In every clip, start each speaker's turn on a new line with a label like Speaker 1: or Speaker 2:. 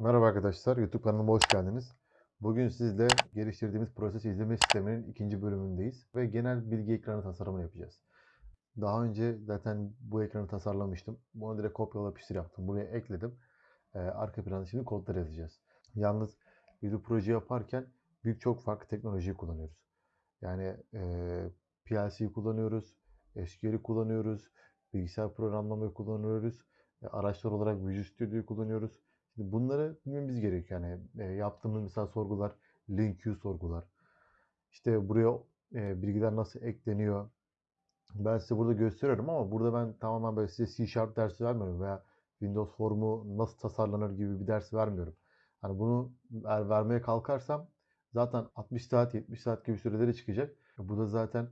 Speaker 1: Merhaba arkadaşlar, YouTube kanalıma hoş geldiniz. Bugün sizle geliştirdiğimiz proses izleme sisteminin ikinci bölümündeyiz ve genel bilgi ekranı tasarımını yapacağız. Daha önce zaten bu ekranı tasarlamıştım. Bunu direkt kopyala yapıştır yaptım. Buraya ekledim. Ee, arka planda şimdi kodları yazacağız. Yalnız bu proje yaparken birçok farklı teknolojiyi kullanıyoruz. Yani e, PLC'yi kullanıyoruz, SQL'i kullanıyoruz, bilgisayar programlamayı kullanıyoruz, e, araçlar olarak Visual Studio'yu kullanıyoruz. Şimdi bunları bilmemiz gerekiyor. Yani e, yaptığımız mesela sorgular, link queue sorgular. İşte buraya e, bilgiler nasıl ekleniyor. Ben size burada gösteriyorum ama burada ben tamamen böyle size C Sharp dersi vermiyorum veya Windows formu nasıl tasarlanır gibi bir ders vermiyorum. Hani bunu eğer vermeye kalkarsam zaten 60 saat 70 saat gibi süreleri çıkacak. Bu da zaten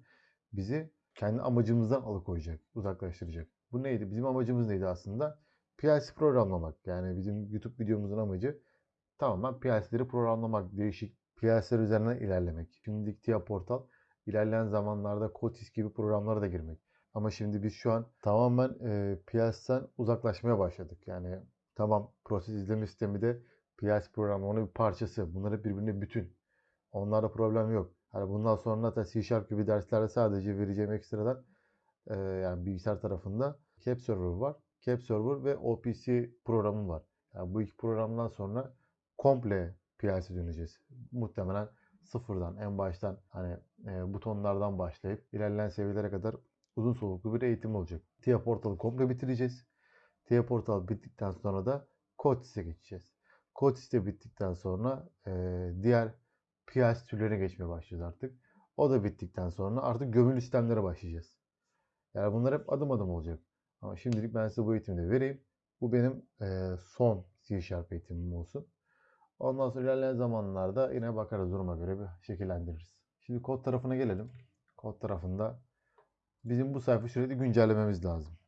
Speaker 1: bizi kendi amacımızdan alıkoyacak, uzaklaştıracak. Bu neydi? Bizim amacımız neydi aslında? PLC programlamak. Yani bizim YouTube videomuzun amacı tamamen PLC'leri programlamak, değişik PLC'ler üzerinden ilerlemek. Şimdilik TIA Portal, ilerleyen zamanlarda Kotis gibi programlara da girmek. Ama şimdi biz şu an tamamen e, PLC'den uzaklaşmaya başladık. Yani tamam proses izleme sistemi de PLC programlamanın bir parçası. Bunlar hep birbirine bütün. Onlarda problem yok. Hani bundan sonra da C Sharp gibi derslerde sadece vereceğim ekstradan e, yani bilgisayar tarafında Cap Server var. Cap ve OPC programı var. Yani bu iki programdan sonra komple PLC döneceğiz. Muhtemelen sıfırdan, en baştan hani e, butonlardan başlayıp ilerleyen seviyelere kadar uzun soluklu bir eğitim olacak. TIA Portal'ı komple bitireceğiz. TIA Portal bittikten sonra da Kotis'e geçeceğiz. Kotis'te bittikten sonra e, diğer PLC türlerine geçmeye başlayacağız artık. O da bittikten sonra artık gömülü sistemlere başlayacağız. Yani bunlar hep adım adım olacak. Ama şimdilik ben size bu eğitimi de vereyim. Bu benim e, son C Sharp eğitimim olsun. Ondan sonra ilerleyen zamanlarda yine bakarız duruma göre bir şekillendiririz. Şimdi kod tarafına gelelim. Kod tarafında bizim bu sayfa sürekli güncellememiz lazım.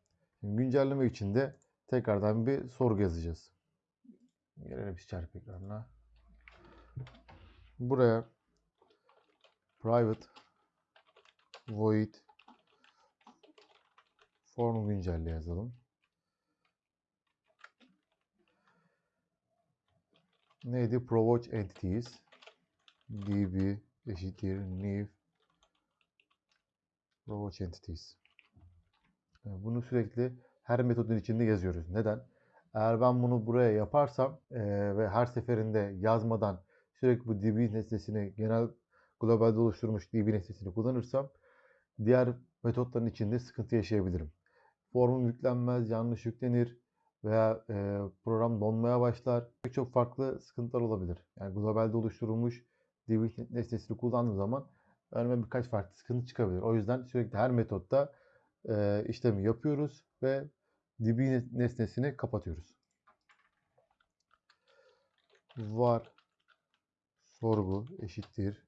Speaker 1: Şimdi güncellemek için de tekrardan bir sorgu yazacağız. Gelelim C Sharp ekranına. Buraya private void form güncelle yazalım. Neydi? Provoke entities db eşittir new provoke entities. Yani Bunu sürekli her metodun içinde yazıyoruz. Neden? Eğer ben bunu buraya yaparsam eee, ve her seferinde yazmadan sürekli bu db nesnesini genel globalde oluşturmuş db nesnesini kullanırsam diğer metotların içinde sıkıntı yaşayabilirim. Formum yüklenmez, yanlış yüklenir veya e, program donmaya başlar. Pek çok farklı sıkıntılar olabilir. Yani globalde oluşturulmuş db nesnesini kullandığım zaman önüme birkaç farklı sıkıntı çıkabilir. O yüzden sürekli her metotta e, işlemi yapıyoruz ve db nesnesini kapatıyoruz. Var sorgu eşittir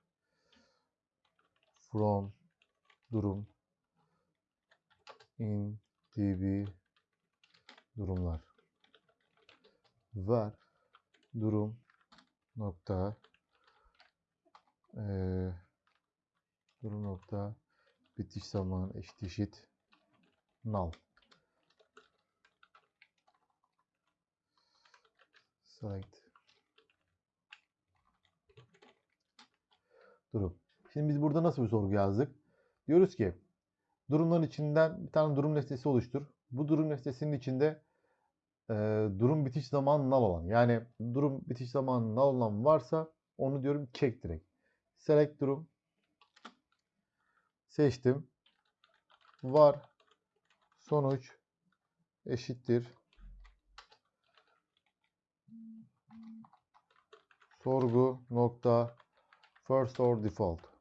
Speaker 1: from durum in db durumlar var durum nokta eee, durum nokta bitiş zaman eşit eşit null select durum. Şimdi biz burada nasıl bir sorgu yazdık? Diyoruz ki durumların içinden bir tane durum nesnesi oluştur. Bu durum nesnesinin içinde e, durum bitiş zamanı null olan yani durum bitiş zamanı null olan varsa onu diyorum check direkt. Select durum seçtim. Var sonuç eşittir sorgu nokta first or default.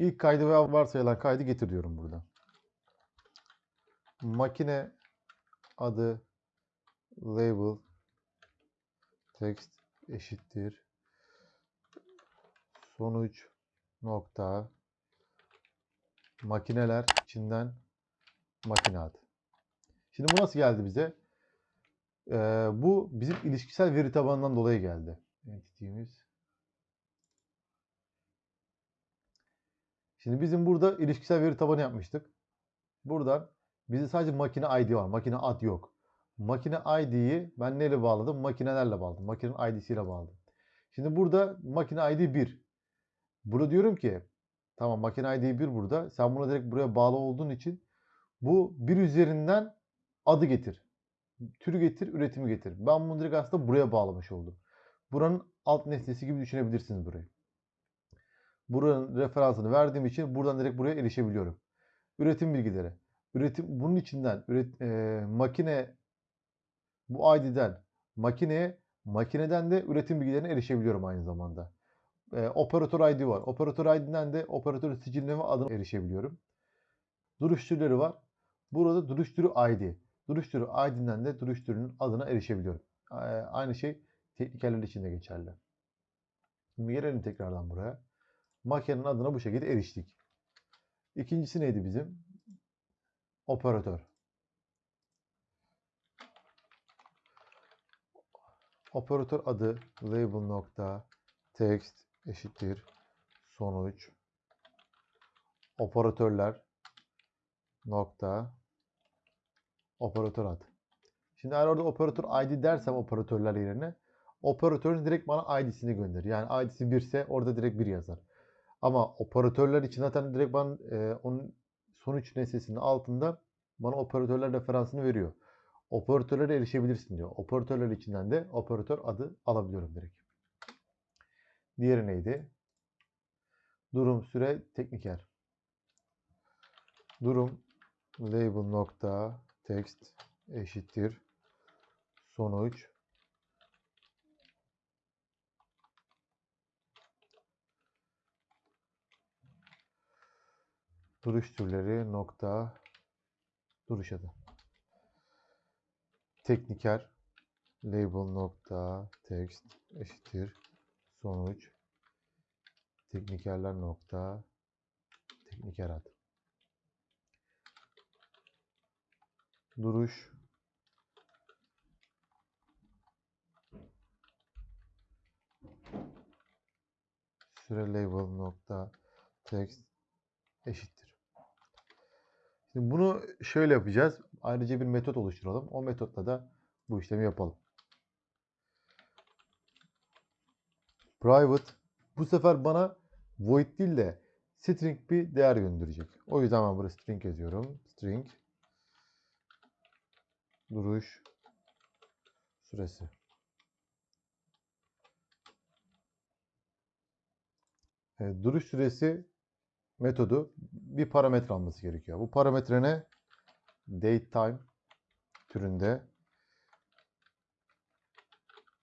Speaker 1: İlk kaydı veya varsayılan kaydı getir diyorum burada. Makine adı label text eşittir sonuç nokta makineler içinden makine adı. Şimdi bu nasıl geldi bize? Ee, bu bizim ilişkisel veri tabanından dolayı geldi. Entity'miz. Şimdi bizim burada ilişkisel veri tabanı yapmıştık. Buradan bizde sadece makine ID var. Makine ad yok. makine ID'yi ben neyle bağladım? Makinelerle bağladım. Makinenin ID'siyle bağladım. Şimdi burada makine ID 1. Burada diyorum ki tamam makine ID 1 burada. Sen buna direkt buraya bağlı olduğun için bu bir üzerinden adı getir. Türü getir, üretimi getir. Ben bunu direkt aslında buraya bağlamış oldum. Buranın alt nesnesi gibi düşünebilirsiniz burayı. Buranın referansını verdiğim için buradan direkt buraya erişebiliyorum. Üretim bilgileri. Üretim bunun içinden üret, e, makine bu ID'den makineye, makineden de üretim bilgilerine erişebiliyorum aynı zamanda. E, operatör ID var. Operatör ID'den de operatör siciline ve adına erişebiliyorum. Duruş türleri var. Burada duruş türü ID. Duruş türü ID'den de duruş türünün adına erişebiliyorum. E, aynı şey teknikerler için de geçerli. Şimdi gelelim tekrardan buraya. Makinenin adına bu şekilde eriştik. İkincisi neydi bizim? Operatör. Operatör adı label nokta text eşittir sonuç operatörler nokta operatör adı. Şimdi eğer orada operatör ID dersem operatörler yerine operatörün direkt bana ID'sini gönderir. Yani ID'si 1 ise orada direkt 1 yazar. Ama operatörler için zaten direkt ben e, onun sonuç nesnesinin altında bana operatörler referansını veriyor. Operatörlere erişebilirsin diyor. Operatörler içinden de operatör adı alabiliyorum direkt. Diğeri neydi? Durum süre tekniker. Durum label nokta text eşittir sonuç duruş türleri nokta duruş adı. Tekniker label nokta text eşittir sonuç teknikerler nokta tekniker adı. Duruş süre label nokta text eşittir. Şimdi bunu şöyle yapacağız. Ayrıca bir metot oluşturalım. O metotla da bu işlemi yapalım. Private bu sefer bana void değil de string bir değer gönderecek. O yüzden ben buraya string yazıyorum. String duruş süresi. Evet, duruş süresi metodu bir parametre alması gerekiyor. Bu parametre ne? datetime türünde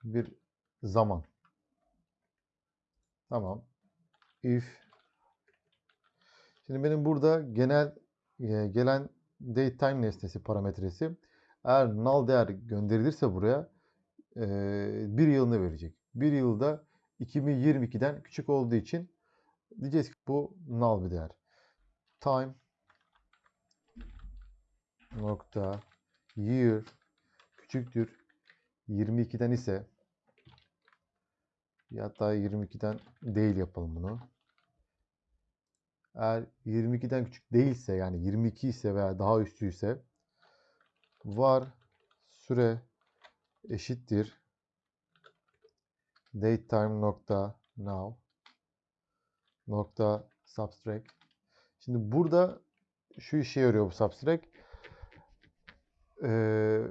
Speaker 1: bir zaman. Tamam. If Şimdi benim burada genel e, gelen datetime nesnesi parametresi eğer null değer gönderilirse buraya e, bir yılını verecek. Bir yılda 2022'den küçük olduğu için diyeceğiz ki bu null bir değer. Time nokta year küçüktür 22'den ise hatta 22'den değil yapalım bunu. Eğer 22'den küçük değilse yani 22 ise veya daha üstü ise var süre eşittir datetime nokta now nokta subtract. Şimdi burada şu işe yarıyor bu subtract. Ee,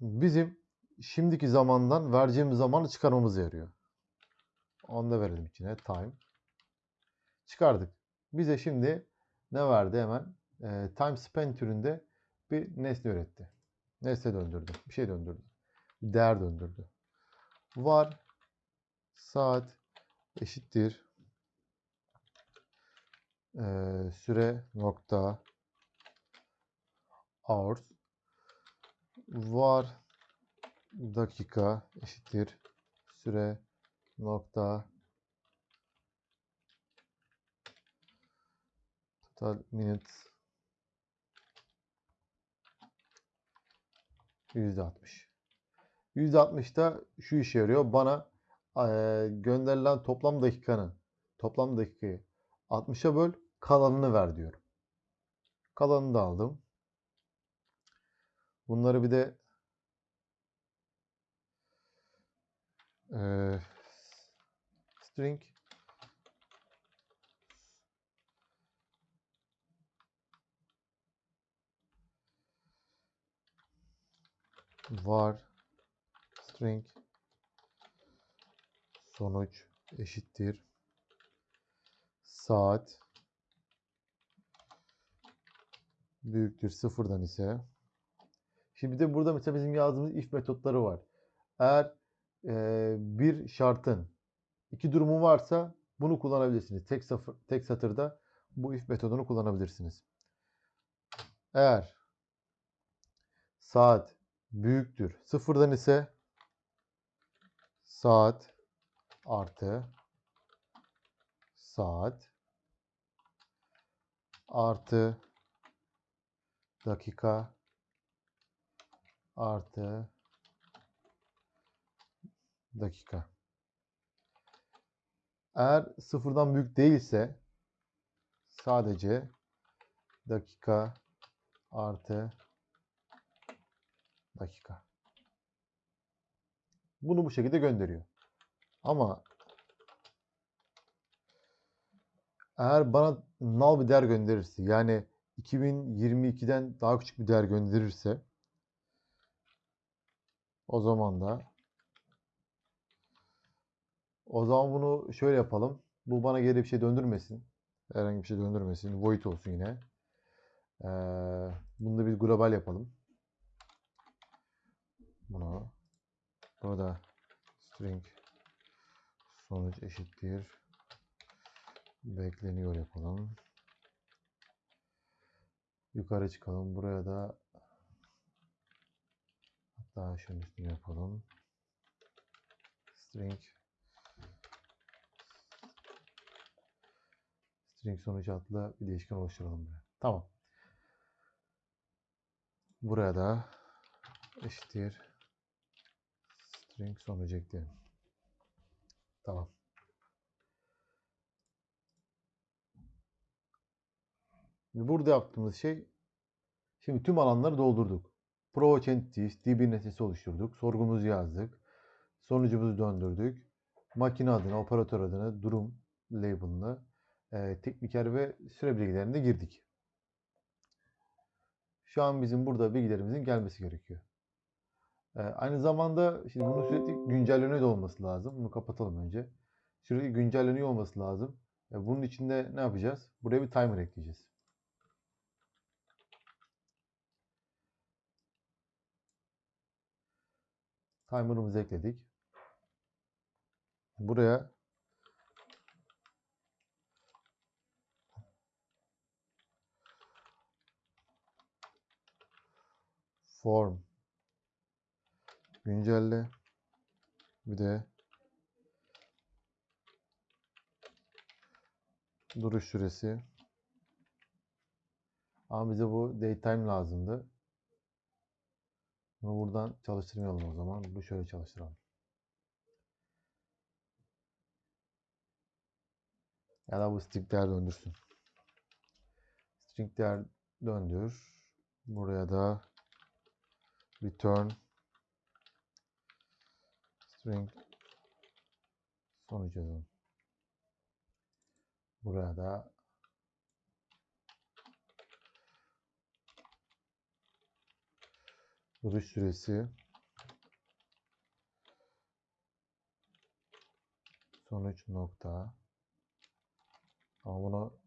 Speaker 1: bizim şimdiki zamandan vereceğimiz zamanı çıkarmamıza yarıyor. Onu da verelim içine. Time. Çıkardık. Bize şimdi ne verdi hemen? Ee, time spent türünde bir nesne üretti. Nesne döndürdü. Bir şey döndürdü. Bir değer döndürdü. Var saat eşittir ee, süre nokta hours var dakika eşittir. Süre nokta. Total minutes. %60. %60'da şu işe yarıyor. Bana e, gönderilen toplam dakikanın toplam dakikayı 60'a böl kalanını ver diyorum. Kalanını da aldım. Bunları bir de Ee, string var string sonuç eşittir saat büyüktür sıfırdan ise şimdi de burada mesela bizim yazdığımız if metotları var. Eğer eee, bir şartın iki durumu varsa bunu kullanabilirsiniz. Tek, safır, tek satırda bu if metodunu kullanabilirsiniz. Eğer saat büyüktür sıfırdan ise saat artı saat artı dakika artı dakika. Eğer sıfırdan büyük değilse sadece dakika artı dakika. Bunu bu şekilde gönderiyor. Ama eğer bana null bir değer gönderirse yani 2022'den daha küçük bir değer gönderirse o zaman da o zaman bunu şöyle yapalım. Bu bana geri bir şey döndürmesin. Herhangi bir şey döndürmesin. Void olsun yine. Ee, bunu da biz global yapalım. Bunu burada string sonuç eşittir bekleniyor yapalım. Yukarı çıkalım. Buraya da hatta şunun üstüne yapalım. String string sonuç adlı bir değişken oluşturalım buraya. Tamam. Buraya da eşittir string sonucu ekleyelim. Tamam. Burada yaptığımız şey şimdi tüm alanları doldurduk. Provoke entities, DB nesnesi oluşturduk. Sorgumuzu yazdık. Sonucumuzu döndürdük. Makine adına, operatör adına, durum label'ını, e, tekniker ve süre bilgilerini de girdik. Şu an bizim burada bilgilerimizin gelmesi gerekiyor. E, aynı zamanda şimdi bunun sürekli güncelleniyor olması lazım. Bunu kapatalım önce. Sürekli güncelleniyor olması lazım. E, bunun için de ne yapacağız? Buraya bir timer ekleyeceğiz. Timer'ımızı ekledik. Buraya form güncelle bir de duruş süresi ama bize bu datetime lazımdı. Bunu buradan çalıştırmayalım o zaman. Bu şöyle çalıştıralım. Ya da bu string değer döndürsün. String değer döndür. Buraya da return string sonuç yazalım. Buraya da duruş süresi. Sonuç nokta. Ama bunu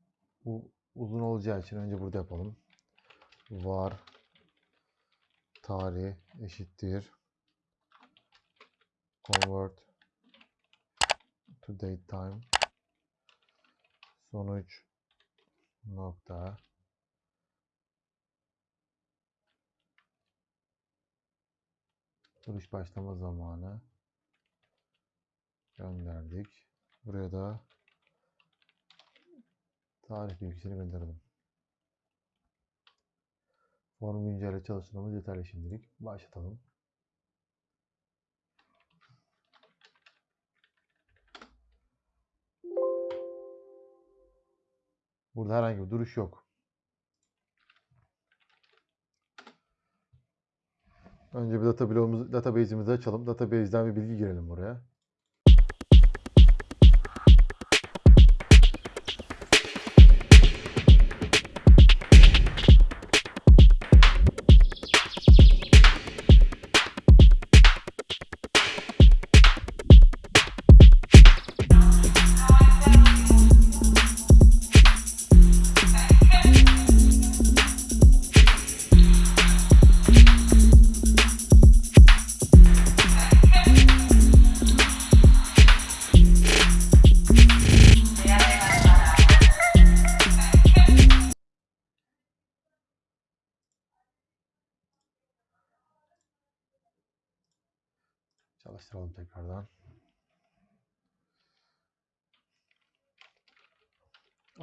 Speaker 1: bu uzun olacağı için önce burada yapalım. Var. Tarih eşittir. Convert to date time. Sonuç nokta duruş başlama zamanı gönderdik. Buraya da tarih bilgisini gönderelim. Form güncelle çalıştırmamız yeterli şimdilik. Başlatalım. Burada herhangi bir duruş yok. Önce bir database'imizi açalım. Database'den bir bilgi girelim buraya.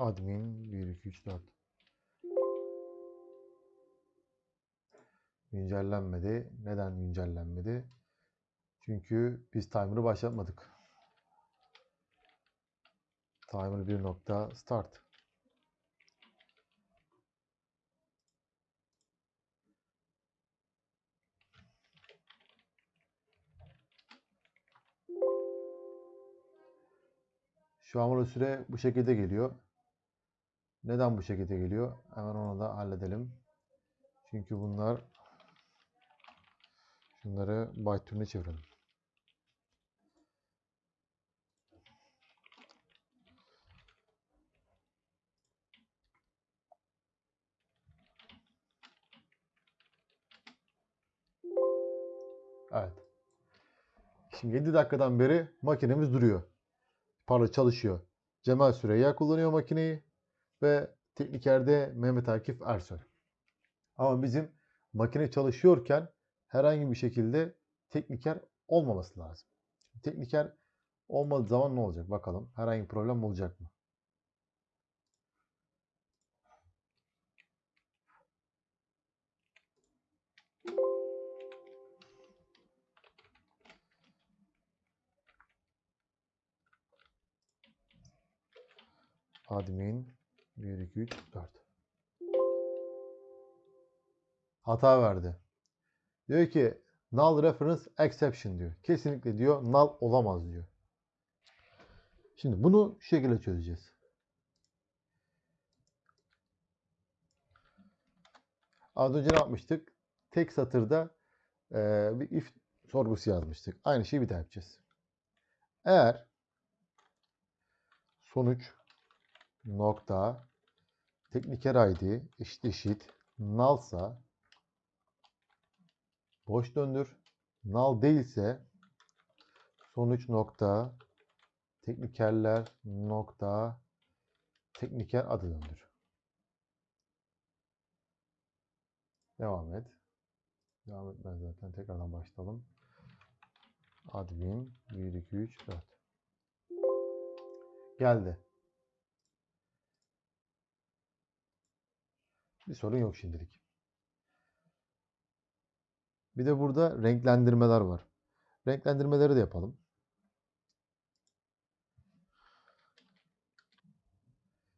Speaker 1: Admin 1 2 3 4 Güncellenmedi. Neden güncellenmedi? Çünkü biz timer'ı başlatmadık. Timer 1 nokta start. Şu an burada süre bu şekilde geliyor. Neden bu şekilde geliyor? Hemen onu da halledelim. Çünkü bunlar şunları byte türüne çevirelim. Evet. Şimdi 7 dakikadan beri makinemiz duruyor. Pardon çalışıyor. Cemal Süreyya kullanıyor makineyi ve teknikerde Mehmet Akif Ersoy. Ama bizim makine çalışıyorken herhangi bir şekilde tekniker olmaması lazım. Tekniker olmadığı zaman ne olacak bakalım. Herhangi bir problem olacak mı? Admin 1 2 3 4 Hata verdi. Diyor ki null reference exception diyor. Kesinlikle diyor null olamaz diyor. Şimdi bunu şu şekilde çözeceğiz. Az önce ne yapmıştık? Tek satırda eee, bir if sorgusu yazmıştık. Aynı şeyi bir daha yapacağız. Eğer sonuç nokta tekniker id eşit eşit nullsa boş döndür. Null değilse sonuç nokta teknikerler nokta tekniker adı döndür. Devam et. Devam etmez zaten. Tekrardan başlayalım. Admin 1 2 3 4 Geldi. Bir sorun yok şimdilik. Bir de burada renklendirmeler var. Renklendirmeleri de yapalım.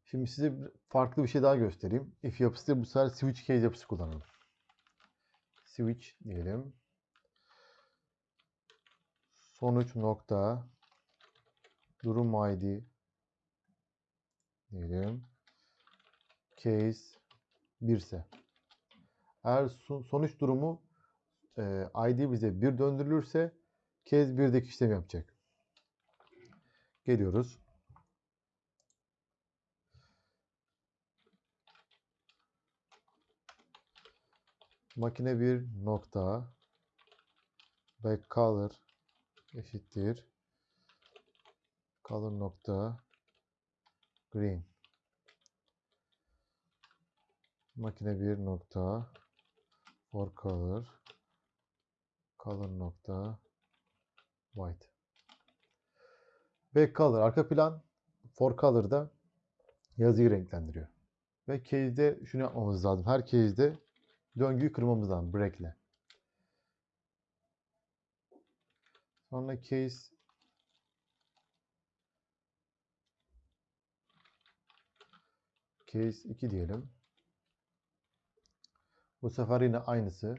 Speaker 1: Şimdi size farklı bir şey daha göstereyim. If yapısı bu sefer switch case yapısı kullanalım. Switch diyelim. Sonuç nokta durum ID diyelim. Case 1 ise. Eğer son- sonuç durumu e, ID bize 1 döndürülürse case 1'deki işlem yapacak. Geliyoruz. Makine 1 nokta back color eşittir color nokta green makine 1 nokta for color color nokta white back color arka plan for color'da yazıyı renklendiriyor. Ve case'de şunu yapmamız lazım. Her case'de döngüyü kırmamız lazım break'le. Sonra case case 2 diyelim. Bu sefer yine aynısı.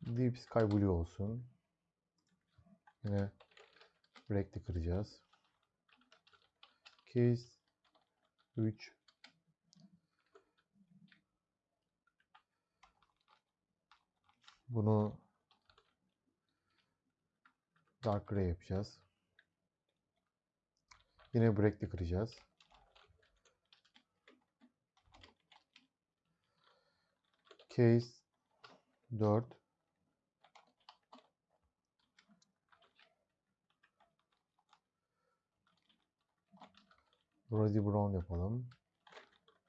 Speaker 1: Deep Sky Blue olsun. Yine break'li kıracağız. Case 3 Bunu dark gray yapacağız. Yine break'li kıracağız. Case 4 Rosy brown yapalım.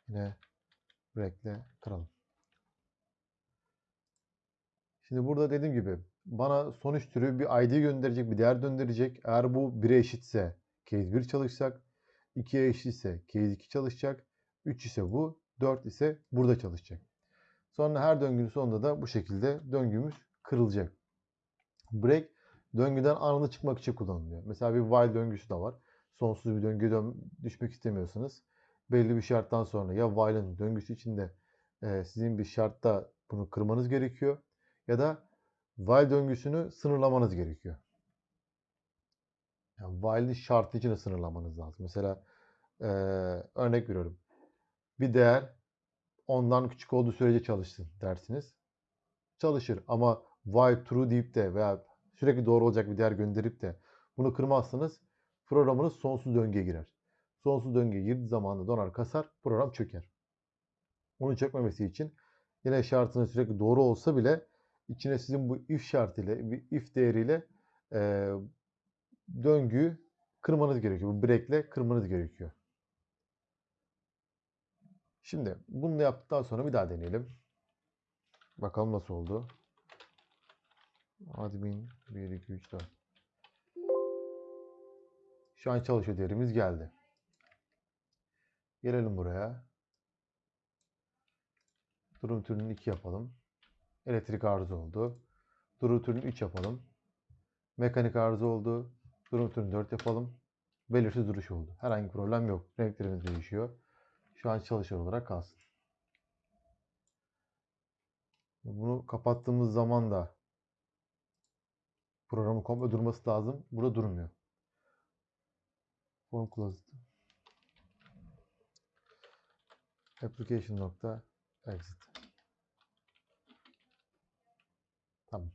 Speaker 1: Yine break'le kıralım. Şimdi burada dediğim gibi bana sonuç türü bir ID gönderecek, bir değer gönderecek. Eğer bu 1'e eşitse case 1 çalışacak. 2'ye eşitse case 2 çalışacak. 3 ise bu, 4 ise burada çalışacak. Sonra her döngünün sonunda da bu şekilde döngümüz kırılacak. Break döngüden anında çıkmak için kullanılıyor. Mesela bir while döngüsü de var. Sonsuz bir döngüye dön- düşmek istemiyorsanız belli bir şarttan sonra ya while'ın döngüsü içinde e, sizin bir şartta bunu kırmanız gerekiyor ya da while döngüsünü sınırlamanız gerekiyor. Yani while'in şartı içinde sınırlamanız lazım. Mesela e, örnek veriyorum. Bir değer ondan küçük olduğu sürece çalışsın dersiniz. Çalışır ama while true deyip de veya sürekli doğru olacak bir değer gönderip de bunu kırmazsanız programınız sonsuz döngüye girer. Sonsuz döngüye girdiği zaman da donar kasar, program çöker. Onu çökmemesi için yine şartının sürekli doğru olsa bile içine sizin bu if şartıyla, bir if değeriyle e, döngüyü kırmanız gerekiyor. Bu break'le kırmanız gerekiyor. Şimdi bunu yaptıktan sonra bir daha deneyelim. Bakalım nasıl oldu. Admin 1, 2, 3, 4. Şu an çalışıyor değerimiz geldi. Gelelim buraya. Durum türünü 2 yapalım. Elektrik arıza oldu. Durum türünü 3 yapalım. Mekanik arıza oldu. Durum türünü 4 yapalım. Belirsiz duruş oldu. Herhangi bir problem yok. Renklerimiz değişiyor. Şu an çalışır olarak kalsın. Bunu kapattığımız zaman da programın komple durması lazım. Burada durmuyor. Form closed. Application nokta exit. Tamam.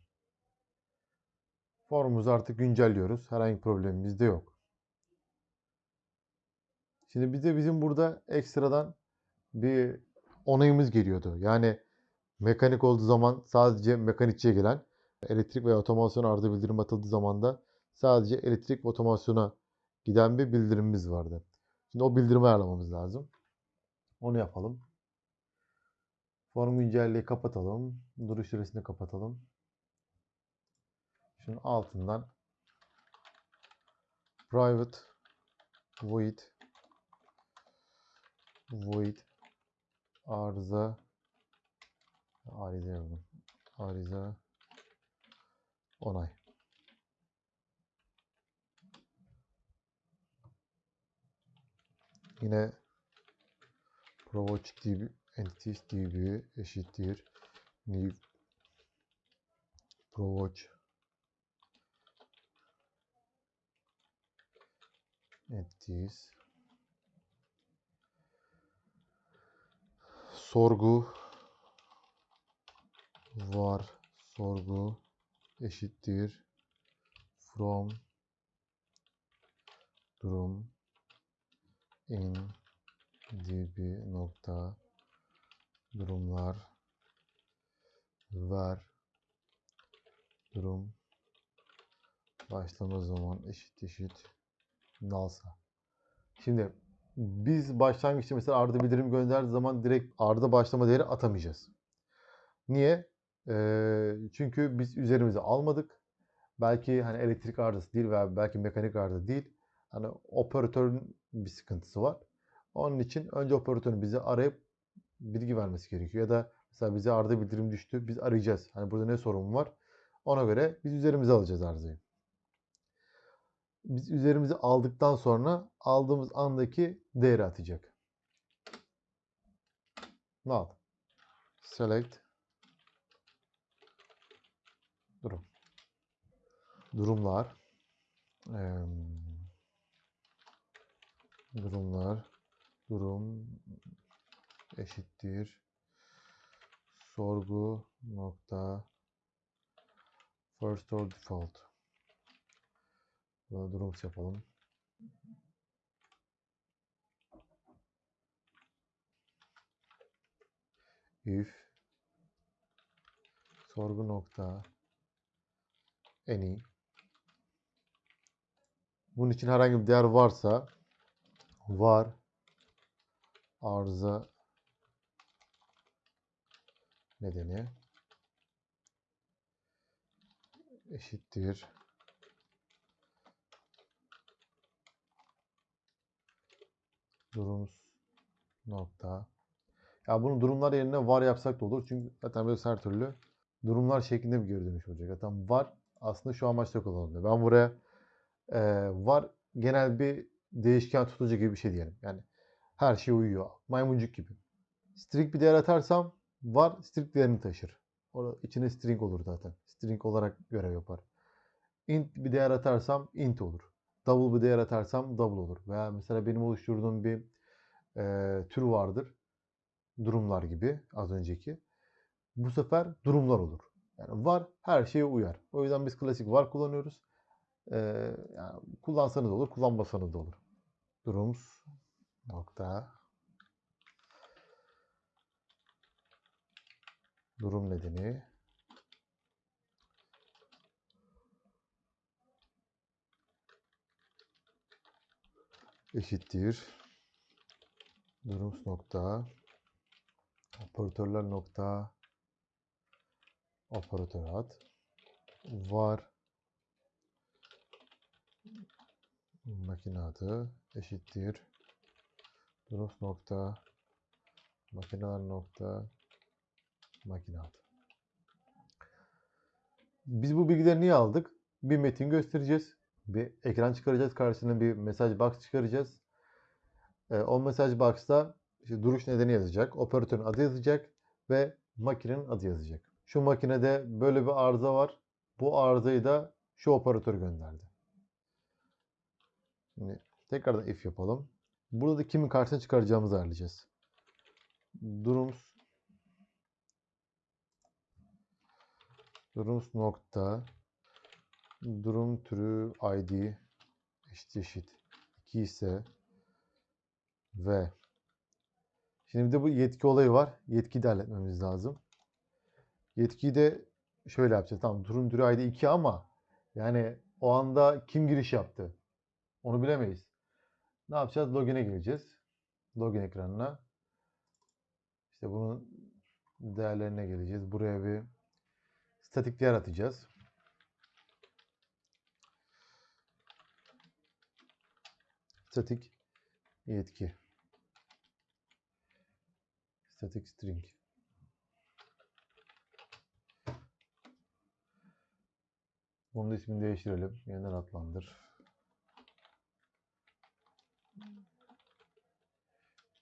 Speaker 1: Formumuzu artık güncelliyoruz. Herhangi bir problemimiz de yok. Şimdi bize bizim burada ekstradan bir onayımız geliyordu. Yani mekanik olduğu zaman sadece mekanikçiye gelen, elektrik veya otomasyon arıza bildirim atıldığı zaman da sadece elektrik ve otomasyona giden bir bildirimimiz vardı. Şimdi o bildirimi ayarlamamız lazım. Onu yapalım. Form güncelliği kapatalım. Duruş süresini kapatalım. Şunun altından private void void arıza arıza yazdım. Arıza onay. Yine provoke db entities db eşittir new provoke entities sorgu. Var. Sorgu. Eşittir. From. Durum. İn. Db nokta. Durumlar. Ver. Durum. Başlama zaman eşit eşit nalsa. Şimdi biz başlangıçta mesela arda bildirim gönderdiği zaman direkt arda başlama değeri atamayacağız. Niye? Ee, çünkü biz üzerimize almadık. Belki hani elektrik arızası değil veya belki mekanik arıza değil. Hani operatörün bir sıkıntısı var. Onun için önce operatörün bizi arayıp bilgi vermesi gerekiyor. Ya da mesela bize arıza bildirim düştü. Biz arayacağız. Hani burada ne sorun var? Ona göre biz üzerimize alacağız arızayı. Biz üzerimize aldıktan sonra aldığımız andaki değeri atacak. Ne al? Select durum. Durumlar. Eee, durumlar. Durum eşittir. Sorgu nokta first or default. Buna durum yapalım. If. Sorgu nokta. Any. Bunun için herhangi bir değer varsa var. Arıza. Nedeni. Eşittir durums nokta. Ya bunu durumlar yerine var yapsak da olur. Çünkü zaten böyle her türlü durumlar şeklinde bir geri dönüş olacak. Zaten var aslında şu amaçla kullanılıyor. Ben buraya e, var genel bir değişken tutucu gibi bir şey diyelim. Yani her şey uyuyor. Maymuncuk gibi. String bir değer atarsam var string değerini taşır. Orada içine string olur zaten. String olarak görev yapar. Int bir değer atarsam int olur. Double bir değer atarsam double olur. Veya mesela benim oluşturduğum bir e, tür vardır. Durumlar gibi az önceki. Bu sefer durumlar olur. Yani var her şeye uyar. O yüzden biz klasik var kullanıyoruz. E, yani kullansanız olur, kullanmasanız da olur. Durums nokta durum nedeni eşittir. Durums nokta. Operatörler nokta. Operatör ad var. Makine adı eşittir. Durums nokta. Makineler nokta. Makine adı. Biz bu bilgileri niye aldık? Bir metin göstereceğiz. Bir ekran çıkaracağız. Karşısına bir mesaj box çıkaracağız. Ee, o mesaj box'ta işte duruş nedeni yazacak. Operatörün adı yazacak ve makinenin adı yazacak. Şu makinede böyle bir arıza var. Bu arızayı da şu operatör gönderdi. Şimdi tekrardan if yapalım. Burada da kimin karşısına çıkaracağımızı ayarlayacağız. Durums Durums nokta durum türü id eşit eşit 2 ise ve şimdi bir de bu yetki olayı var. Yetkiyi de lazım. Yetkiyi de şöyle yapacağız. Tamam durum türü id 2 ama yani o anda kim giriş yaptı? Onu bilemeyiz. Ne yapacağız? Login'e gireceğiz. Login ekranına. İşte bunun değerlerine geleceğiz. Buraya bir statik değer atacağız. Statik yetki. Static string. Bunun ismini değiştirelim. Yeniden adlandır.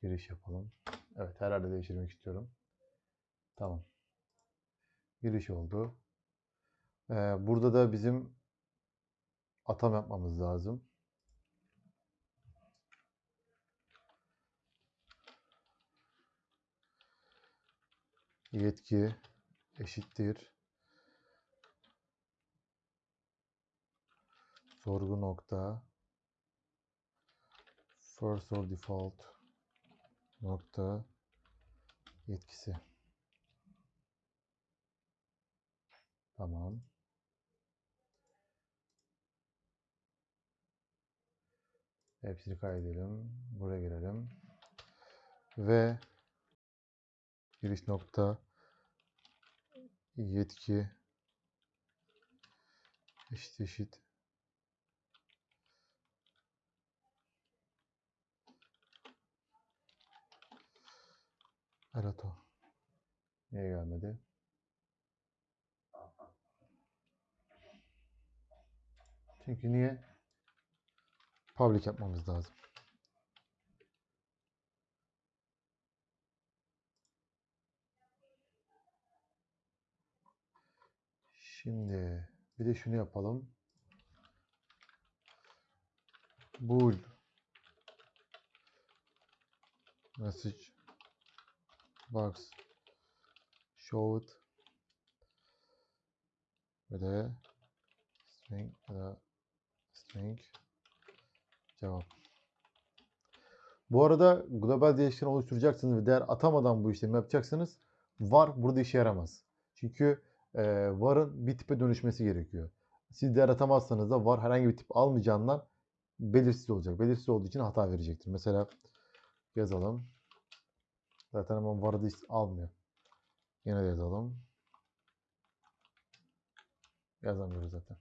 Speaker 1: Giriş yapalım. Evet herhalde değiştirmek istiyorum. Tamam. Giriş oldu. Ee, burada da bizim atam yapmamız lazım. Yetki eşittir. Sorgu nokta first or default nokta yetkisi. Tamam. Hepsini kaydedelim. Buraya girelim. Ve giriş nokta yetki eşit eşit Erato. Niye gelmedi? Çünkü niye? Public yapmamız lazım. Şimdi bir de şunu yapalım. Bool message box showed ve de string ya da string cevap. Bu arada global değişken oluşturacaksınız ve değer atamadan bu işlemi yapacaksınız. Var burada işe yaramaz. Çünkü e, var'ın bir tipe dönüşmesi gerekiyor. Siz değer atamazsanız da var herhangi bir tip almayacağından belirsiz olacak. Belirsiz olduğu için hata verecektir. Mesela yazalım. Zaten hemen var'ı da almıyor. Yine de yazalım. Yazamıyoruz zaten.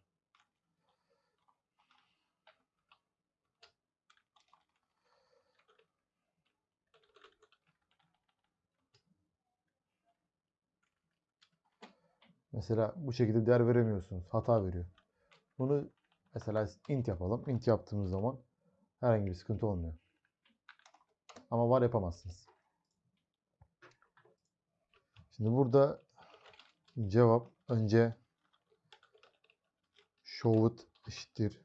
Speaker 1: Mesela bu şekilde değer veremiyorsunuz. Hata veriyor. Bunu mesela int yapalım. Int yaptığımız zaman herhangi bir sıkıntı olmuyor. Ama var yapamazsınız. Şimdi burada cevap önce showed eşittir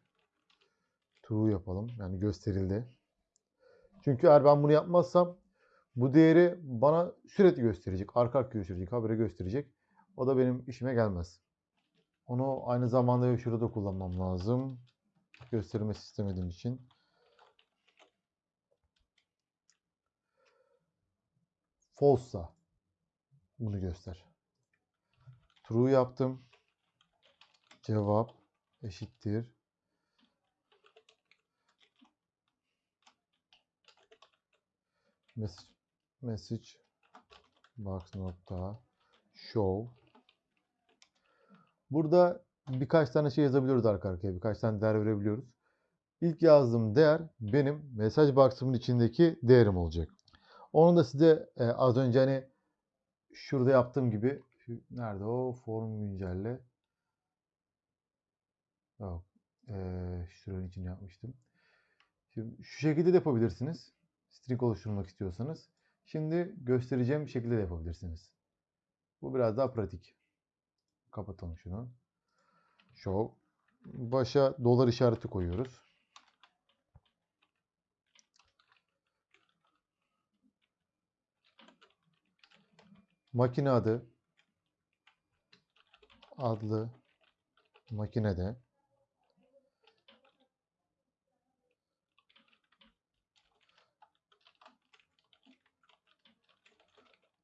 Speaker 1: true yapalım. Yani gösterildi. Çünkü eğer ben bunu yapmazsam bu değeri bana sürekli gösterecek. Arka arkaya gösterecek. Habire gösterecek. O da benim işime gelmez. Onu aynı zamanda şurada kullanmam lazım. Göstermesi istemediğim için. False'sa bunu göster. True yaptım. Cevap eşittir. Message, message box nokta show. Burada birkaç tane şey yazabiliyoruz arka arkaya. Birkaç tane değer verebiliyoruz. İlk yazdığım değer benim mesaj box'ımın içindeki değerim olacak. Onu da size e, az önce hani şurada yaptığım gibi nerede o form güncelle yok e, şuranın için yapmıştım. Şimdi şu şekilde de yapabilirsiniz. String oluşturmak istiyorsanız. Şimdi göstereceğim şekilde de yapabilirsiniz. Bu biraz daha pratik. Kapatalım şunu. Show. Başa dolar işareti koyuyoruz. Makine adı adlı makinede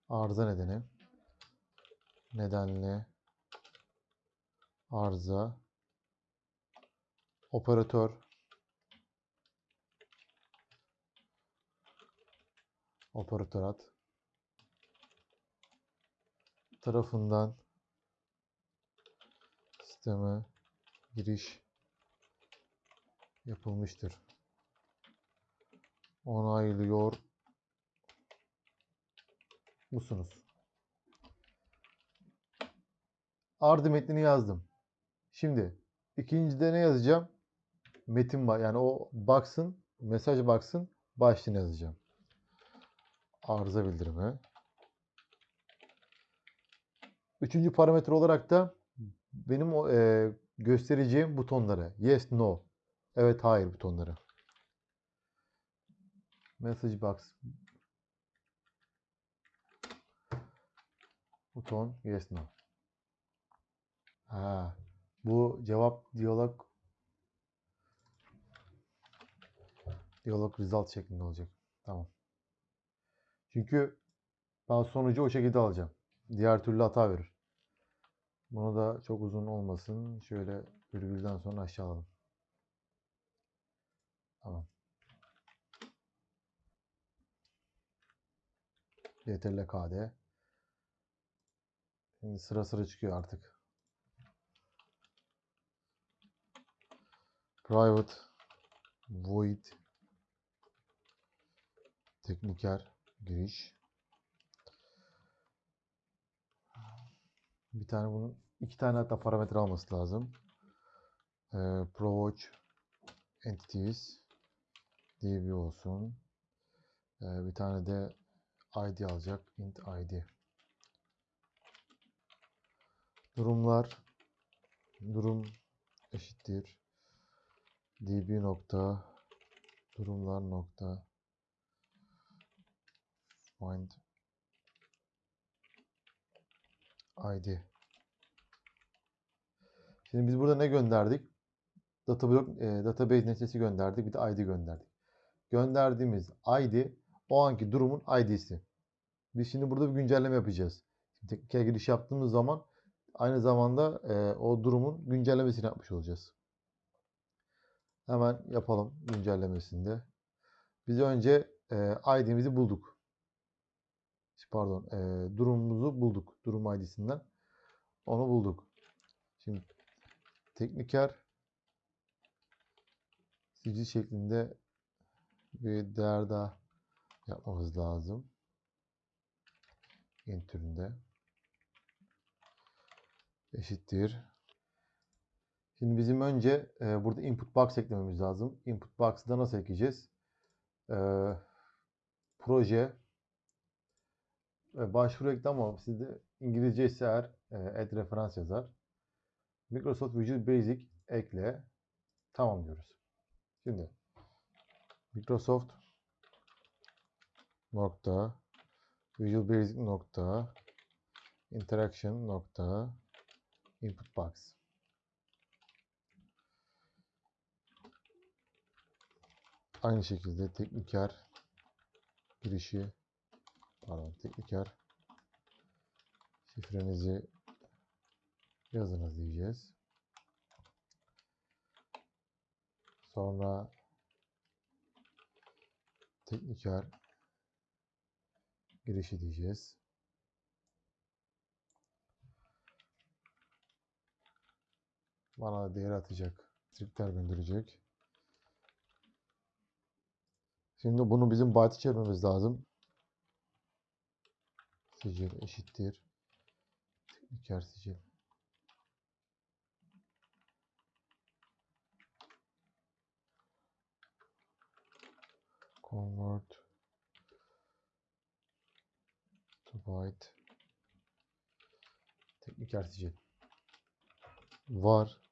Speaker 1: arıza nedeni nedenli arıza operatör operatör tarafından sisteme giriş yapılmıştır. Onaylıyor musunuz? Ardı metnini yazdım. Şimdi ikincide ne yazacağım? Metin var. Yani o box'ın, mesaj box'ın başlığını yazacağım. Arıza bildirimi. Üçüncü parametre olarak da benim e, göstereceğim butonları. Yes, no. Evet, hayır butonları. Message box. Buton yes, no. Ha, bu cevap diyalog diyalog result şeklinde olacak. Tamam. Çünkü ben sonucu o şekilde alacağım. Diğer türlü hata verir. Bunu da çok uzun olmasın. Şöyle virgülden sonra aşağı alalım. Tamam. CTRL KD. Şimdi sıra sıra çıkıyor artık. Private void tekniker giriş. Bir tane bunun iki tane hatta parametre alması lazım. Ee, Provoke entities db olsun. Ee, bir tane de id alacak. int id. Durumlar durum eşittir db nokta durumlar nokta find id. Şimdi biz burada ne gönderdik? Data block, e, database nesnesi gönderdik. Bir de id gönderdik. Gönderdiğimiz id o anki durumun id'si. Biz şimdi burada bir güncelleme yapacağız. Tekniker giriş yaptığımız zaman aynı zamanda e, o durumun güncellemesini yapmış olacağız. Hemen yapalım güncellemesinde. Biz önce e, id'mizi bulduk. Pardon. eee, durumumuzu bulduk. Durum ID'sinden. Onu bulduk. Şimdi tekniker sicil şeklinde bir değer daha yapmamız lazım. türünde eşittir. Şimdi bizim önce e, burada input box eklememiz lazım. Input box'ı da nasıl ekleyeceğiz? E, proje e, başvuru ekle ama sizde İngilizce ise eğer e, add referans yazar. Microsoft Visual Basic ekle. Tamam diyoruz. Şimdi Microsoft nokta Visual Basic nokta interaction nokta input box. Aynı şekilde tekniker girişi pardon tekniker şifrenizi yazınız diyeceğiz. Sonra tekniker girişi diyeceğiz. Bana değer atacak. Stripler gönderecek. Şimdi bunu bizim byte çevirmemiz lazım. Sicil eşittir. Tekniker sicil. Convert to byte. Tekniker sicil. Var.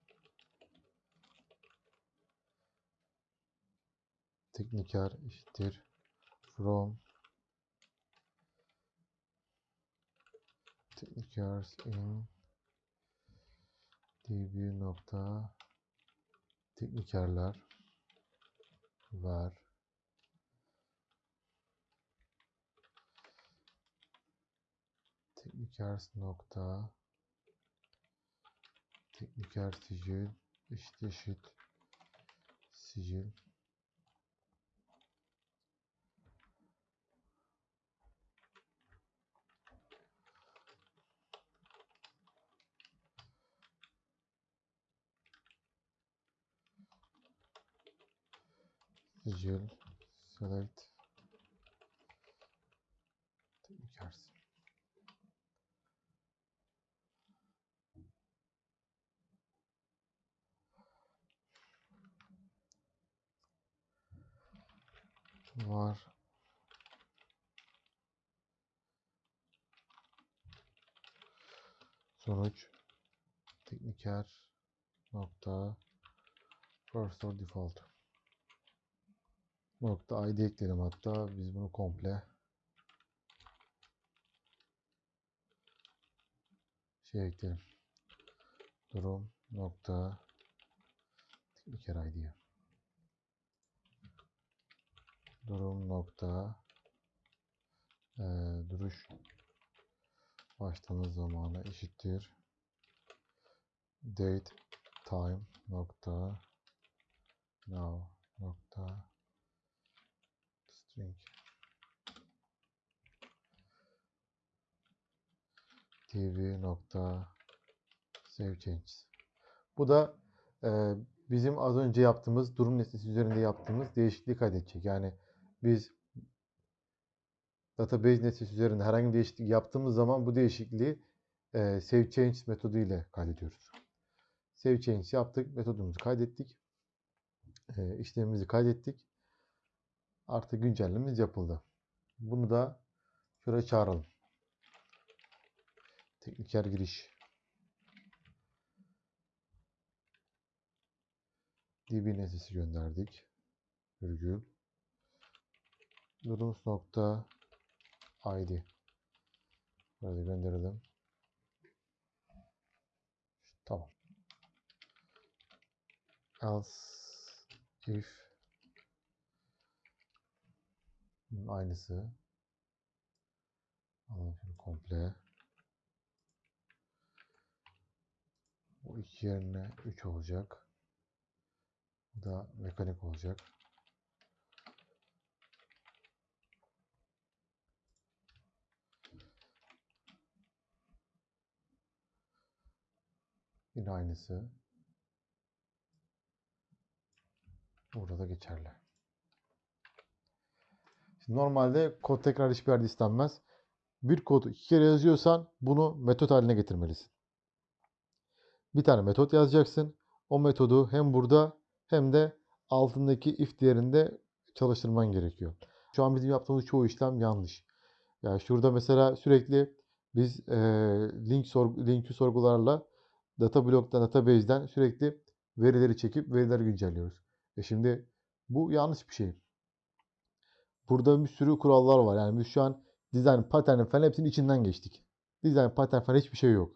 Speaker 1: Tekniker eşittir. From. Technicars in db nokta. Teknikerler var. Teknikers nokta. Tekniker sicil. Eşit eşit sicil sicil select. Teknikers var. Sonuç. Tekniker. Nokta. First or default nokta id ekleyelim hatta. Biz bunu komple şey ekleyelim. Durum nokta. Tekniker id'ye durum nokta. Eee, duruş başlama zamanı eşittir. Date time nokta. Now nokta string tv nokta save changes bu da eee, bizim az önce yaptığımız durum nesnesi üzerinde yaptığımız değişikliği kaydedecek. Yani biz database nesnesi üzerinde herhangi bir değişiklik yaptığımız zaman bu değişikliği eee save change metodu ile kaydediyoruz. Save change yaptık, metodumuzu kaydettik. Eee, işlemimizi kaydettik. Artık güncellememiz yapıldı. Bunu da şuraya çağıralım. Tekniker giriş. db nesnesi gönderdik. Virgül. Durums nokta id. Böyle gönderelim. Tamam. Else if bunun aynısı. Alalım şunu komple. Bu iki yerine 3 olacak. Bu da mekanik olacak. Yine aynısı. Burada da geçerli. Normalde kod tekrar hiçbir yerde istenmez. Bir kodu iki kere yazıyorsan bunu metot haline getirmelisin. Bir tane metot yazacaksın. O metodu hem burada hem de altındaki if değerinde çalıştırman gerekiyor. Şu an bizim yaptığımız çoğu işlem yanlış. Yani şurada mesela sürekli biz eee, link sorgu, linkü sorgularla data bloktan, database'den sürekli verileri çekip verileri güncelliyoruz. E şimdi bu yanlış bir şey. Burada bir sürü kurallar var. Yani biz şu an design pattern falan hepsinin içinden geçtik. Design pattern falan hiçbir şey yok.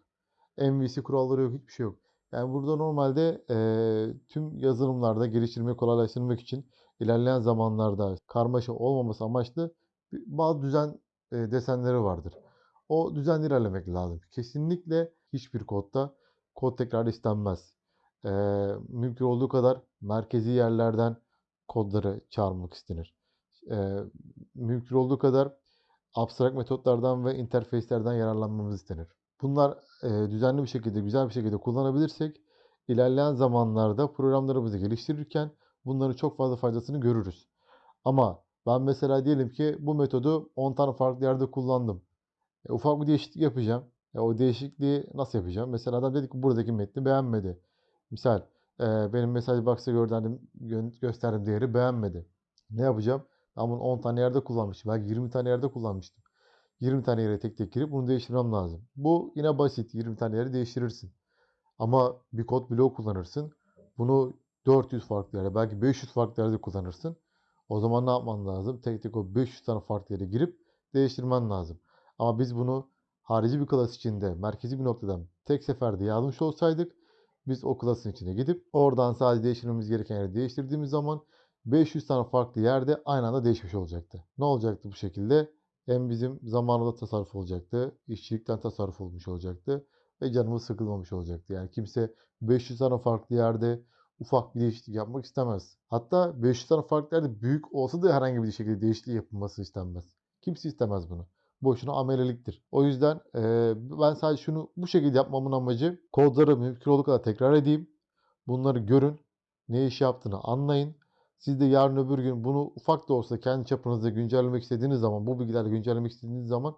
Speaker 1: MVC kuralları yok, hiçbir şey yok. Yani burada normalde eee, tüm yazılımlarda geliştirmeyi kolaylaştırmak için ilerleyen zamanlarda karmaşa olmaması amaçlı bazı düzen e, desenleri vardır. O düzenli ilerlemek lazım. Kesinlikle hiçbir kodda kod tekrarı istenmez. Eee, mümkün olduğu kadar merkezi yerlerden kodları çağırmak istenir. Eee, mümkün olduğu kadar abstrakt metotlardan ve interface'lerden yararlanmamız istenir. Bunlar eee, düzenli bir şekilde, güzel bir şekilde kullanabilirsek ilerleyen zamanlarda programlarımızı geliştirirken bunların çok fazla faydasını görürüz. Ama ben mesela diyelim ki bu metodu 10 tane farklı yerde kullandım. E, ufak bir değişiklik yapacağım. E, o değişikliği nasıl yapacağım? Mesela adam dedi ki buradaki metni beğenmedi. Misal e, benim mesaj box'a gönderdim, gö- gösterdiğim değeri beğenmedi. Ne yapacağım? Ben bunu 10 tane yerde kullanmıştım. Belki 20 tane yerde kullanmıştım. 20 tane yere tek tek girip bunu değiştirmem lazım. Bu yine basit. 20 tane yeri değiştirirsin. Ama bir kod bloğu kullanırsın. Bunu 400 farklı yere, belki 500 farklı yerde kullanırsın. O zaman ne yapman lazım? Tek tek o 500 tane farklı yere girip değiştirmen lazım. Ama biz bunu harici bir klas içinde, merkezi bir noktadan tek seferde yazmış olsaydık biz o klasın içine gidip oradan sadece değiştirmemiz gereken yeri değiştirdiğimiz zaman 500 tane farklı yerde aynı anda değişmiş olacaktı. Ne olacaktı bu şekilde? Hem bizim zamanında tasarruf olacaktı, işçilikten tasarruf olmuş olacaktı ve canımız sıkılmamış olacaktı. Yani kimse 500 tane farklı yerde ufak bir değişiklik yapmak istemez. Hatta 500 tane farklı yerde büyük olsa da herhangi bir şekilde değişiklik yapılması istenmez. Kimse istemez bunu. Boşuna ameleliktir. O yüzden eee, ben sadece şunu bu şekilde yapmamın amacı kodları mümkün olduğu kadar tekrar edeyim. Bunları görün. Ne iş yaptığını anlayın. Siz de yarın öbür gün bunu ufak da olsa kendi çapınızda güncellemek istediğiniz zaman, bu bilgilerle güncellemek istediğiniz zaman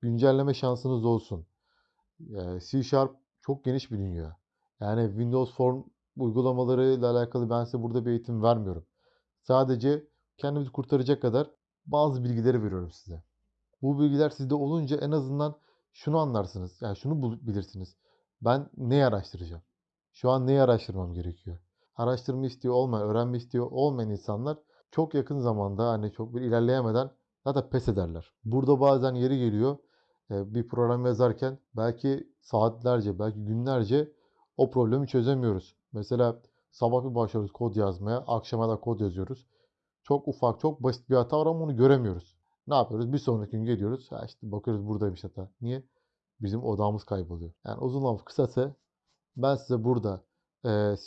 Speaker 1: güncelleme şansınız olsun. Eee, C Sharp çok geniş bir dünya. Yani Windows Form uygulamalarıyla alakalı ben size burada bir eğitim vermiyorum. Sadece kendimizi kurtaracak kadar bazı bilgileri veriyorum size. Bu bilgiler sizde olunca en azından şunu anlarsınız. Yani şunu bilirsiniz. Ben neyi araştıracağım? Şu an neyi araştırmam gerekiyor? Araştırma istiyor olmayan, öğrenme istiyor olmayan insanlar çok yakın zamanda hani çok bir ilerleyemeden zaten pes ederler. Burada bazen yeri geliyor e, bir program yazarken belki saatlerce, belki günlerce o problemi çözemiyoruz. Mesela sabah bir başlıyoruz kod yazmaya, akşama da kod yazıyoruz. Çok ufak, çok basit bir hata var ama onu göremiyoruz. Ne yapıyoruz? Bir sonraki gün geliyoruz. Ha işte bakıyoruz buradaymış hata. Niye? Bizim odağımız kayboluyor. Yani uzun lafı kısası ben size burada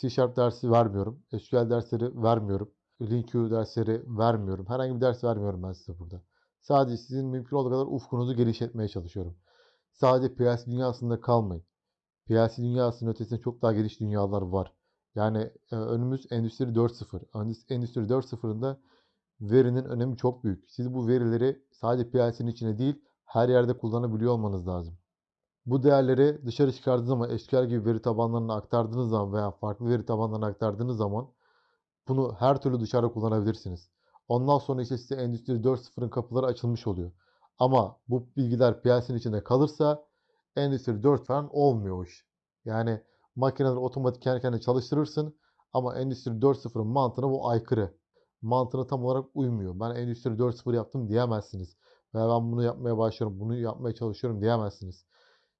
Speaker 1: C Sharp dersi vermiyorum. SQL dersleri vermiyorum. LinkU dersleri vermiyorum. Herhangi bir ders vermiyorum ben size burada. Sadece sizin mümkün olduğu kadar ufkunuzu genişletmeye çalışıyorum. Sadece PLC dünyasında kalmayın. PLC dünyasının ötesinde çok daha geniş dünyalar var. Yani önümüz Endüstri 4.0. Endüstri Endüstri 4.0'ında verinin önemi çok büyük. Siz bu verileri sadece PLC'nin içine değil her yerde kullanabiliyor olmanız lazım. Bu değerleri dışarı çıkardığınız zaman SQL gibi veri tabanlarına aktardığınız zaman veya farklı veri tabanlarına aktardığınız zaman bunu her türlü dışarıda kullanabilirsiniz. Ondan sonra işte size Endüstri 4.0'ın kapıları açılmış oluyor. Ama bu bilgiler PLC'nin içinde kalırsa Endüstri 4 falan olmuyor iş. Yani makineleri otomatik kendi kendine çalıştırırsın ama Endüstri 4.0'ın mantığına bu aykırı. Mantığına tam olarak uymuyor. Ben Endüstri 4.0 yaptım diyemezsiniz. Veya ben bunu yapmaya başlıyorum, bunu yapmaya çalışıyorum diyemezsiniz.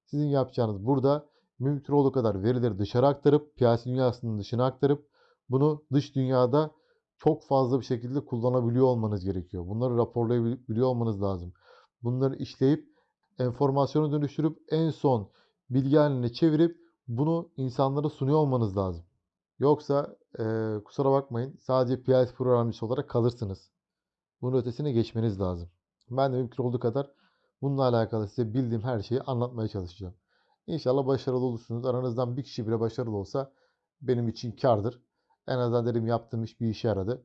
Speaker 1: Sizin yapacağınız burada mümkün olduğu kadar verileri dışarı aktarıp, PLC dünyasının dışına aktarıp bunu dış dünyada çok fazla bir şekilde kullanabiliyor olmanız gerekiyor. Bunları raporlayabiliyor olmanız lazım. Bunları işleyip enformasyonu dönüştürüp en son bilgi haline çevirip bunu insanlara sunuyor olmanız lazım. Yoksa eee, kusura bakmayın sadece PLC programcısı olarak kalırsınız. Bunun ötesine geçmeniz lazım. Ben de mümkün olduğu kadar bununla alakalı size bildiğim her şeyi anlatmaya çalışacağım. İnşallah başarılı olursunuz. Aranızdan bir kişi bile başarılı olsa benim için kârdır. En azından dedim yaptığım iş bir işe yaradı.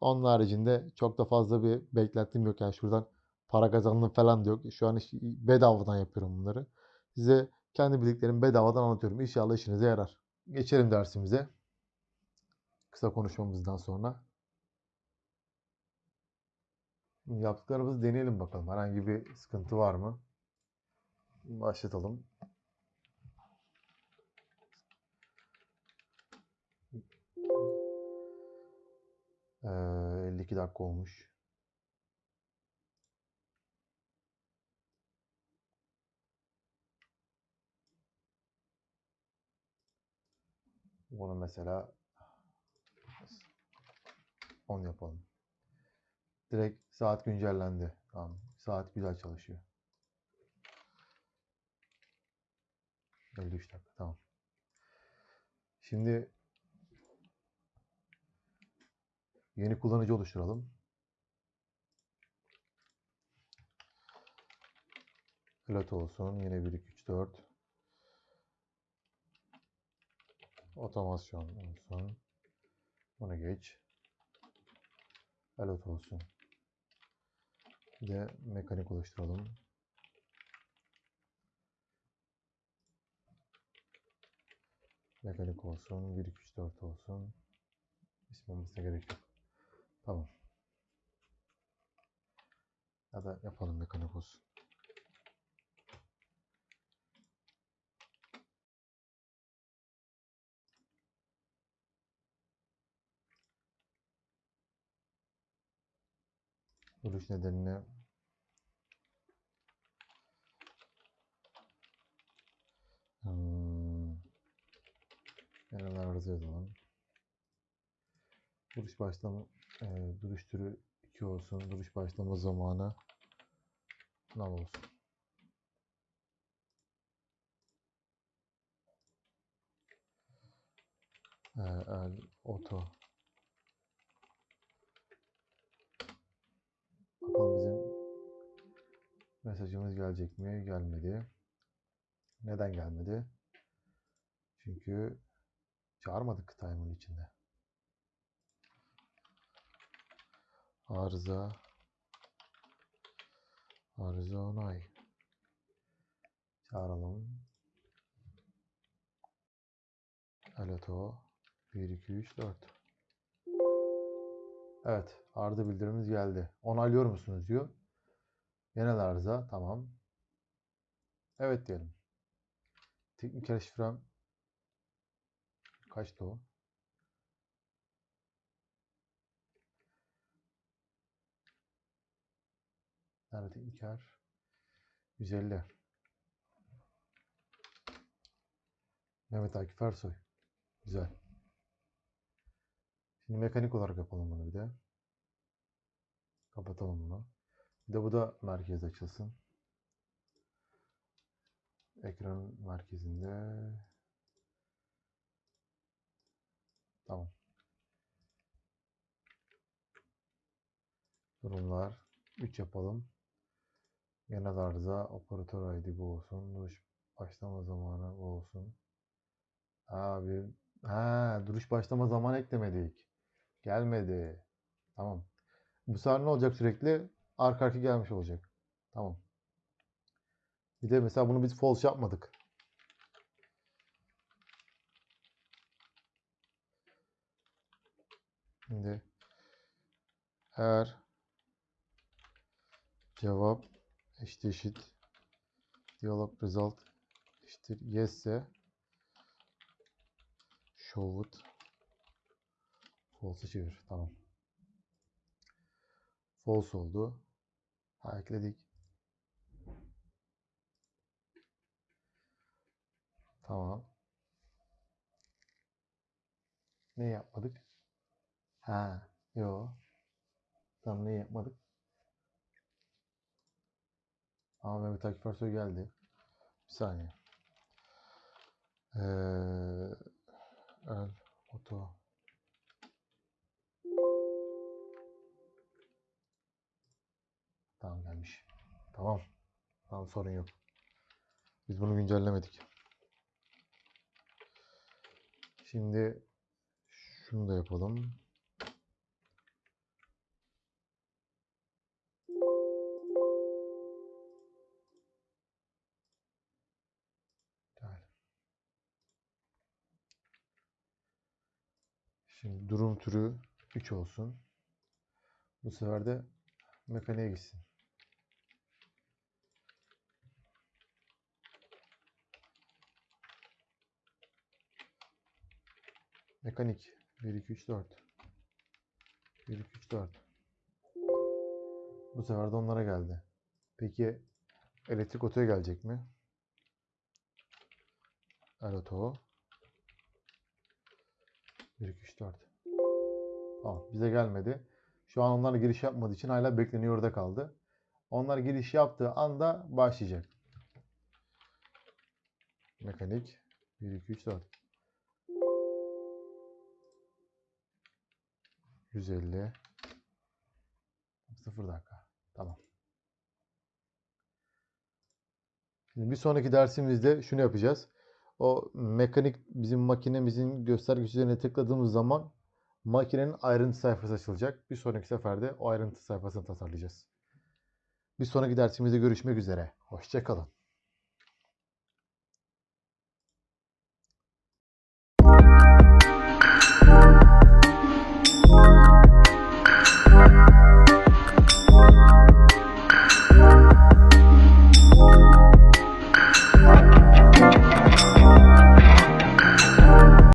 Speaker 1: Onun haricinde çok da fazla bir beklentim yok. Yani şuradan para kazandım falan da yok. Şu an bedavadan yapıyorum bunları. Size kendi bildiklerimi bedavadan anlatıyorum. İnşallah işinize yarar. Geçelim dersimize. Kısa konuşmamızdan sonra. Yaptıklarımızı deneyelim bakalım. Herhangi bir sıkıntı var mı? Başlatalım. Ee, 52 dakika olmuş. Bunu mesela 10 yapalım. Direkt saat güncellendi. Tamam. Saat güzel çalışıyor. 53 dakika. Tamam. Şimdi yeni kullanıcı oluşturalım. Pilot olsun. Yine 1, 2, 3, 4. Otomasyon olsun. Bunu geç. Pilot olsun. De mekanik oluşturalım. Mekanik olsun. 1, 2, 3, 4 olsun. İsim olmasına gerek yok. Tamam. Ya da yapalım mekanik olsun. Duruş nedenini hmm, genel arıza. Duruş başlama e, duruş türü 2 olsun. Duruş başlama zamanı null olsun. E, el, auto Bakalım bizim mesajımız gelecek mi? Gelmedi. Neden gelmedi? Çünkü çağırmadık time'ın içinde. Arıza Arıza onay. Çağıralım. Aleto 1 2 3 4. Evet, arıza bildirimimiz geldi. Onaylıyor musunuz diyor. Genel arıza, tamam. Evet diyelim. Teknik şifrem kaçtı o? Nerede tekniker? 150. Mehmet Akif Ersoy. Güzel. Şimdi mekanik olarak yapalım bunu bir de. Kapatalım bunu. Bir de bu da merkez açılsın. Ekran merkezinde. Tamam. Durumlar 3 yapalım. Genel arıza operatör ID bu olsun. Duruş başlama zamanı bu olsun. Abi ha duruş başlama zamanı eklemedik. Gelmedi. Tamam. Bu sefer ne olacak sürekli? Arka arka gelmiş olacak. Tamam. Bir de mesela bunu biz false yapmadık. Şimdi eğer cevap eşit eşit diyalog result eşittir yes ise show it false çevir. Tamam. False oldu. Ha, ekledik. Tamam. Ne yapmadık? Ha, yo. Tamam ne yapmadık? Ama Mehmet Akif Ersoy geldi. Bir saniye. Ee, el, oto. Tamam gelmiş. Tamam. Tamam sorun yok. Biz bunu güncellemedik. Şimdi şunu da yapalım. Şimdi durum türü 3 olsun. Bu sefer de mekaniğe gitsin. Mekanik 1 2 3 4. 1 2 3 4. Bu sefer de onlara geldi. Peki elektrik otoya gelecek mi? El oto. 1 2 3 4. Tamam bize gelmedi. Şu an onlar giriş yapmadığı için hala bekleniyor orada kaldı. Onlar giriş yaptığı anda başlayacak. Mekanik 1 2 3 4. 150 0 dakika. Tamam. Şimdi bir sonraki dersimizde şunu yapacağız. O mekanik bizim makinemizin göstergesi üzerine tıkladığımız zaman makinenin ayrıntı sayfası açılacak. Bir sonraki seferde o ayrıntı sayfasını tasarlayacağız. Bir sonraki dersimizde görüşmek üzere. Hoşçakalın.